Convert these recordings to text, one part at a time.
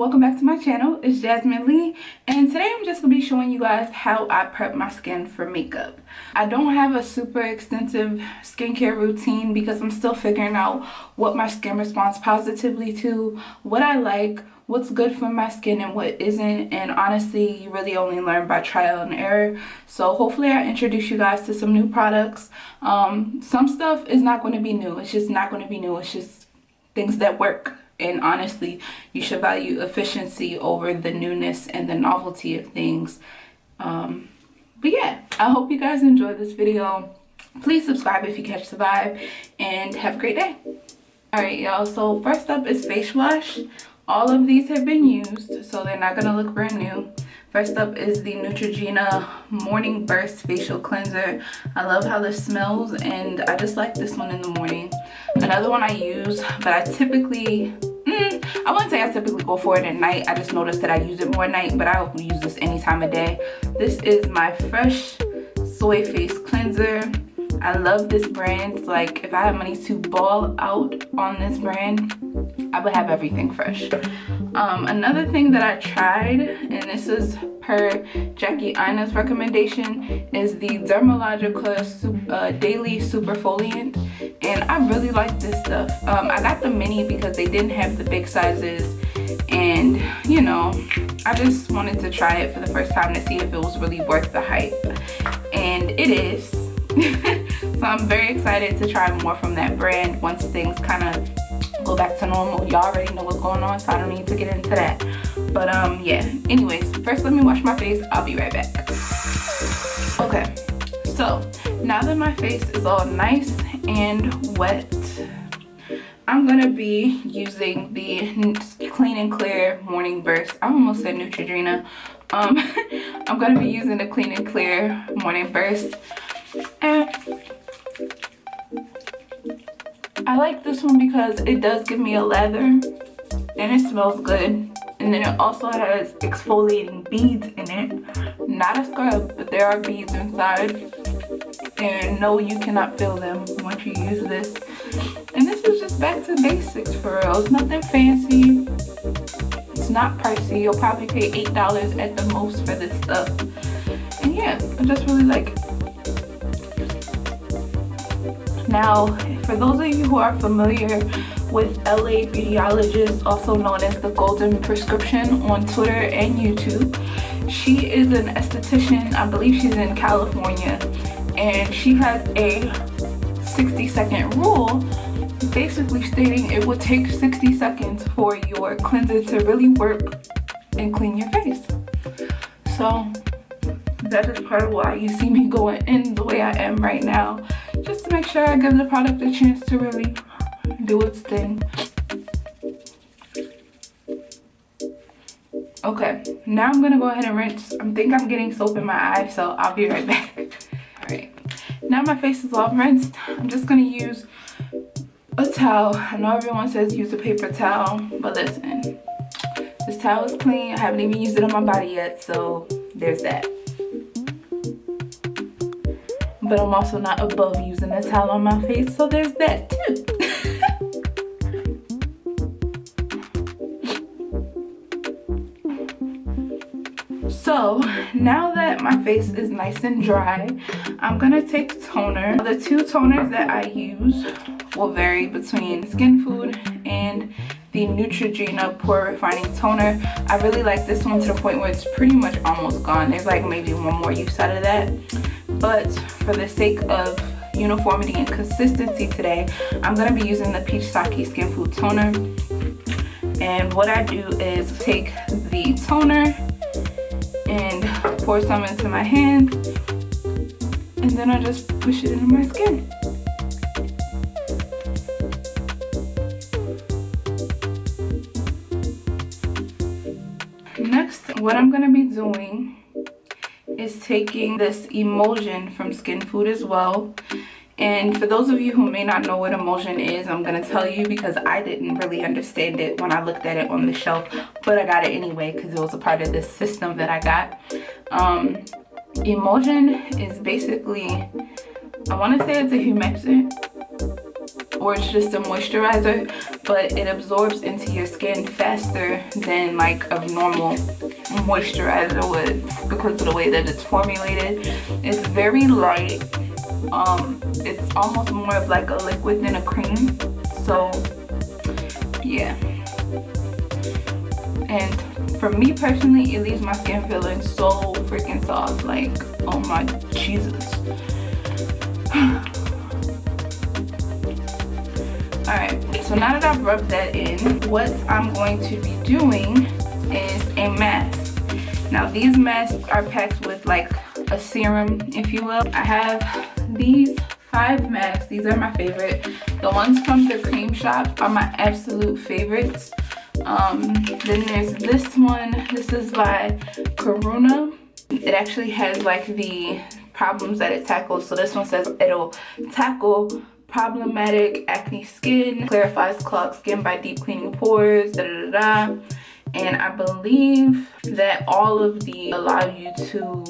welcome back to my channel it's jasmine lee and today i'm just gonna be showing you guys how i prep my skin for makeup. I don't have a super extensive skincare routine because i'm still figuring out what my skin responds positively to what i like what's good for my skin and what isn't and honestly you really only learn by trial and error. So hopefully i introduce you guys to some new products. Um, some stuff is not going to be new it's just not going to be new it's just things that work and honestly you should value efficiency over the newness and the novelty of things. Um, but yeah i hope you guys enjoyed this video. Please subscribe if you catch the vibe and have a great day. All right y'all. So first up is face wash. All of these have been used so they're not gonna look brand new. First up is the Neutrogena Morning Burst Facial Cleanser. I love how this smells and I just like this one in the morning. Another one I use, but I typically I wouldn't say I typically go for it at night. I just noticed that I use it more at night, but I use this any time of day. This is my Fresh Soy Face Cleanser. I love this brand. Like, if I had money to ball out on this brand, I would have everything fresh. Um, another thing that I tried, and this is per Jackie Aina's recommendation, is the Dermalogica uh, Daily Superfoliant. And I really like this stuff. Um, I got the mini because they didn't have the big sizes. And, you know, I just wanted to try it for the first time to see if it was really worth the hype. And it is. so I'm very excited to try more from that brand once things kind of go back to normal y'all already know what's going on so i don't need to get into that but um yeah anyways first let me wash my face i'll be right back okay so now that my face is all nice and wet I'm going to be using the Clean and Clear Morning Burst. I almost said Neutrogena. Um, I'm going to be using the Clean and Clear Morning Burst. And I like this one because it does give me a leather and it smells good. And then it also has exfoliating beads in it. Not a scrub, but there are beads inside. And no, you cannot feel them once you use this. And this is just back to basics for real. It's nothing fancy. It's not pricey. You'll probably pay $8 at the most for this stuff. And yeah, I just really like it. Now, for those of you who are familiar with LA Beautyologist, also known as the Golden Prescription on Twitter and YouTube, she is an esthetician. I believe she's in California. And she has a 60 second rule basically stating it will take 60 seconds for your cleanser to really work and clean your face. So that is part of why you see me going in the way I am right now make sure I give the product a chance to really do its thing. Okay, now I'm gonna go ahead and rinse. I think I'm getting soap in my eye, so I'll be right back. All right, now my face is all rinsed. I'm just gonna use a towel. I know everyone says use a paper towel, but listen, this towel is clean. I haven't even used it on my body yet, so there's that but I'm also not above using a towel on my face so there's that too So now that my face is nice and dry, I'm gonna take toner. The two toners that I use will vary between Skin Food and the Neutrogena Pore Refining Toner. I really like this one to the point where it's pretty much almost gone. There's like maybe one more use out of that but for the sake of uniformity and consistency today i'm going to be using the peach sake skin food toner. And what i do is take the toner and pour some into my hand and then i just push it into my skin. Next what i'm going to be doing is taking this emulsion from Skin Food as well. And for those of you who may not know what emulsion is, I'm going to tell you because I didn't really understand it when I looked at it on the shelf. But I got it anyway because it was a part of this system that I got. Um, emulsion is basically, I want to say it's a humectant. Or it's just a moisturizer but it absorbs into your skin faster than like a normal moisturizer would because of the way that it's formulated. It's very light. Um it's almost more of like a liquid than a cream. So yeah. And for me personally it leaves my skin feeling so freaking soft like oh my jesus so now that i've rubbed that in what i'm going to be doing is a mask. Now these masks are packed with like a serum if you will. I have these five masks. These are my favorite. The ones from the Crème Shop are my absolute favorites. Um, then there's this one. This is by karuna it actually has like the problems that it tackles. So this one says it'll tackle problematic acne skin clarifies clogged skin by deep cleaning pores da da da, da. and i believe that all of the allow you to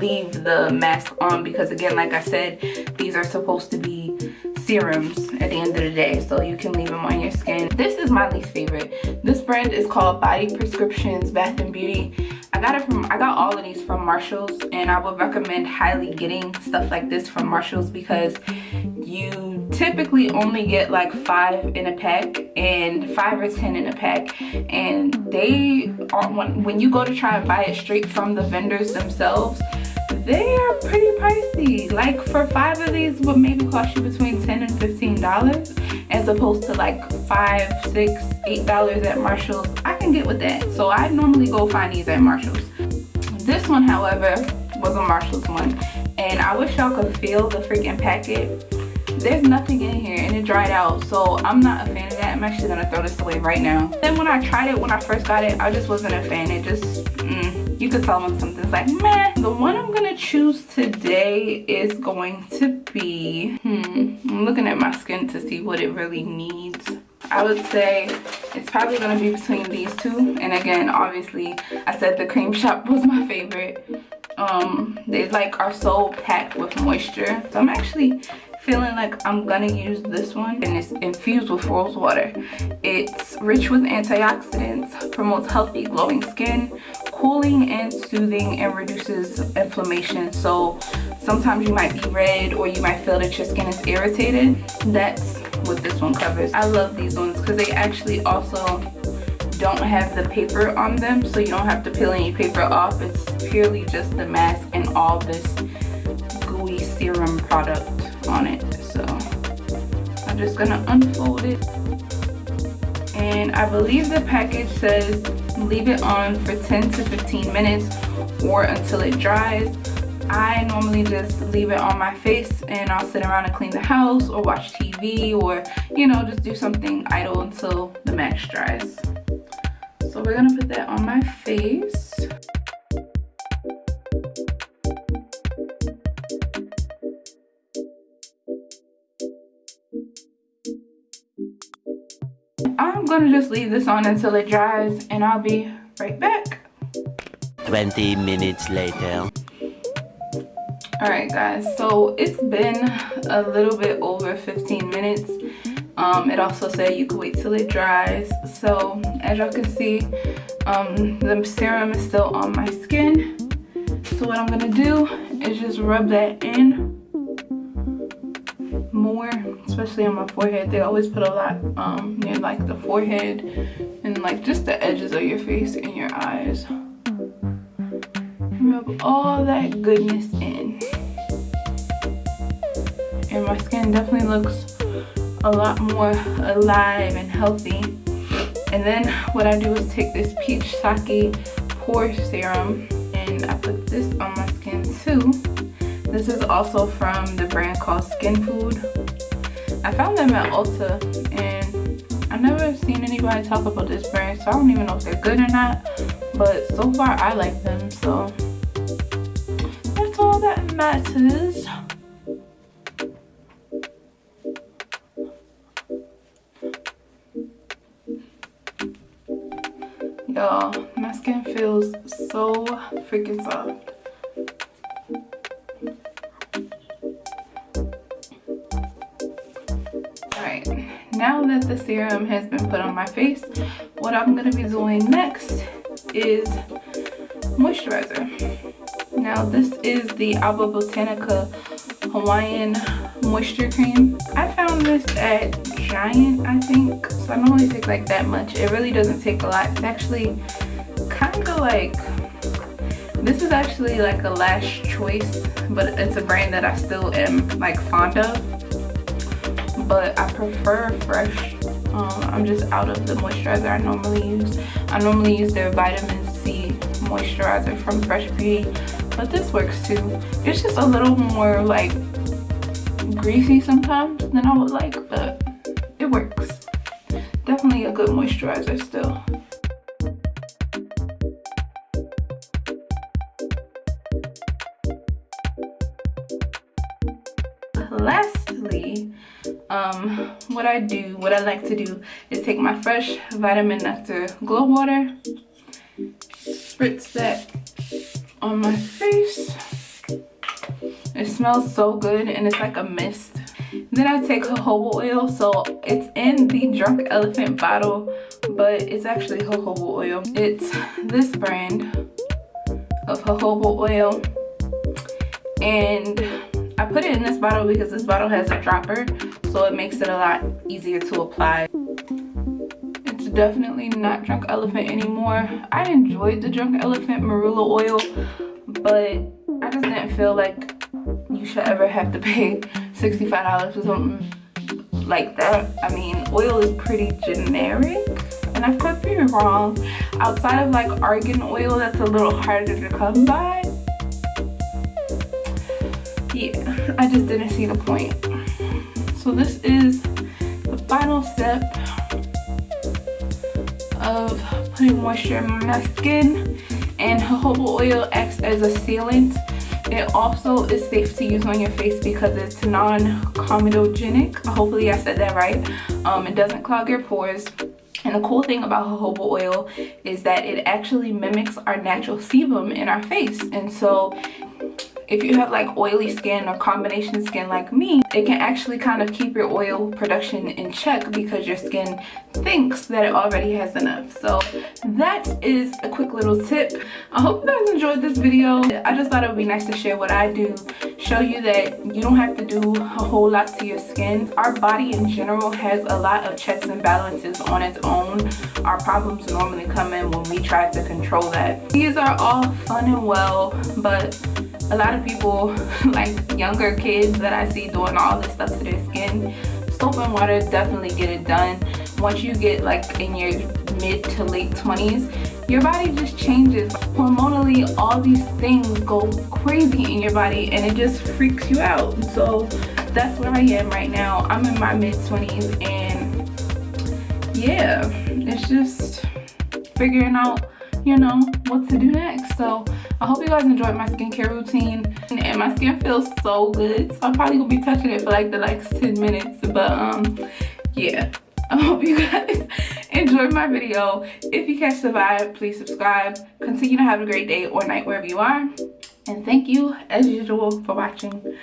leave the mask on because again like i said these are supposed to be serums at the end of the day so you can leave them on your skin. This is my least favorite. This brand is called body prescriptions bath and beauty i got it from i got all of these from marshalls and i would recommend highly getting stuff like this from marshalls because you typically only get like five in a pack and five or ten in a pack. And they are when, when you go to try and buy it straight from the vendors themselves they are pretty pricey. Like for five of these would maybe cost you between 10 and 15 dollars as opposed to like five six eight dollars at marshalls. I can get with that. So i normally go find these at marshalls. This one however was a marshalls one and i wish y'all could feel the freaking packet. There's nothing in here and it dried out so i'm not a fan of that. I'm actually gonna throw this away right now. Then when i tried it when i first got it i just wasn't a fan. It just could tell when something's like meh the one i'm gonna choose today is going to be hmm i'm looking at my skin to see what it really needs I would say it's probably going to be between these two. And again, obviously, I said the Crème Shop was my favorite. Um, they like are so packed with moisture. So I'm actually feeling like I'm gonna use this one and it's infused with rose water. It's rich with antioxidants, promotes healthy glowing skin, cooling and soothing and reduces inflammation. So sometimes you might be red or you might feel that your skin is irritated. That's what this one covers. I love these ones because they actually also don't have the paper on them so you don't have to peel any paper off. It's purely just the mask and all this gooey serum product on it so i'm just gonna unfold it and i believe the package says leave it on for 10 to 15 minutes or until it dries I normally just leave it on my face and I'll sit around and clean the house or watch TV or you know just do something idle until the mask dries. So we're gonna put that on my face. Gonna just leave this on until it dries and I'll be right back. 20 minutes later. Alright guys, so it's been a little bit over 15 minutes. Um, it also said you could wait till it dries. So as y'all can see, um, the serum is still on my skin. So what I'm gonna do is just rub that in especially on my forehead they always put a lot um near like the forehead and like just the edges of your face and your eyes. Rub all that goodness in. And my skin definitely looks a lot more alive and healthy. And then what I do is take this peach sake pore serum and I put this on my skin too. This is also from the brand called Skin Food. I found them at Ulta and I've never seen anybody talk about this brand so I don't even know if they're good or not. But so far I like them so that's all that matters. Y'all, my skin feels so freaking soft. Now that the serum has been put on my face what i'm going to be doing next is moisturizer. Now this is the alba botanica hawaiian moisture cream. I found this at giant i think so i normally take like that much. It really doesn't take a lot. It's actually kind of like this is actually like a last choice, but it's a brand that I still am like fond of. But I prefer Fresh. Um, I'm just out of the moisturizer I normally use. I normally use their vitamin C moisturizer from Fresh Beauty, but this works too. It's just a little more like greasy sometimes than I would like, but it works. Definitely a good moisturizer still. Um what i do what i like to do is take my fresh vitamin nectar glow water spritz that on my face. It smells so good and it's like a mist. Then i take jojoba oil so it's in the drunk elephant bottle but it's actually jojoba oil. It's this brand of jojoba oil and I put it in this bottle because this bottle has a dropper so it makes it a lot easier to apply. It's definitely not Drunk Elephant anymore. I enjoyed the Drunk Elephant Marula oil but I just didn't feel like you should ever have to pay $65 for something like that. I mean oil is pretty generic and I could be wrong. Outside of like argan oil that's a little harder to come by i just didn't see the point. So this is the final step of putting moisture in my skin and jojoba oil acts as a sealant. It also is safe to use on your face because it's non-comedogenic. Hopefully i said that right. Um, it doesn't clog your pores. And the cool thing about jojoba oil is that it actually mimics our natural sebum in our face. And so if you have like oily skin or combination skin like me it can actually kind of keep your oil production in check because your skin thinks that it already has enough. So that is a quick little tip. I hope you guys enjoyed this video. I just thought it would be nice to share what i do show you that you don't have to do a whole lot to your skin. Our body in general has a lot of checks and balances on its own. Our problems normally come in when we try to control that. These are all fun and well but a lot of people like younger kids that i see doing all this stuff to their skin soap and water definitely get it done. Once you get like in your mid to late 20s your body just changes. Hormonally all these things go crazy in your body and it just freaks you out. So that's where i am right now. I'm in my mid 20s and yeah it's just figuring out you know what to do next. So guys enjoyed my skincare routine and my skin feels so good so i'm probably gonna be touching it for like the next 10 minutes but um yeah. I hope you guys enjoyed my video. If you catch the vibe please subscribe. Continue to have a great day or night wherever you are and thank you as usual for watching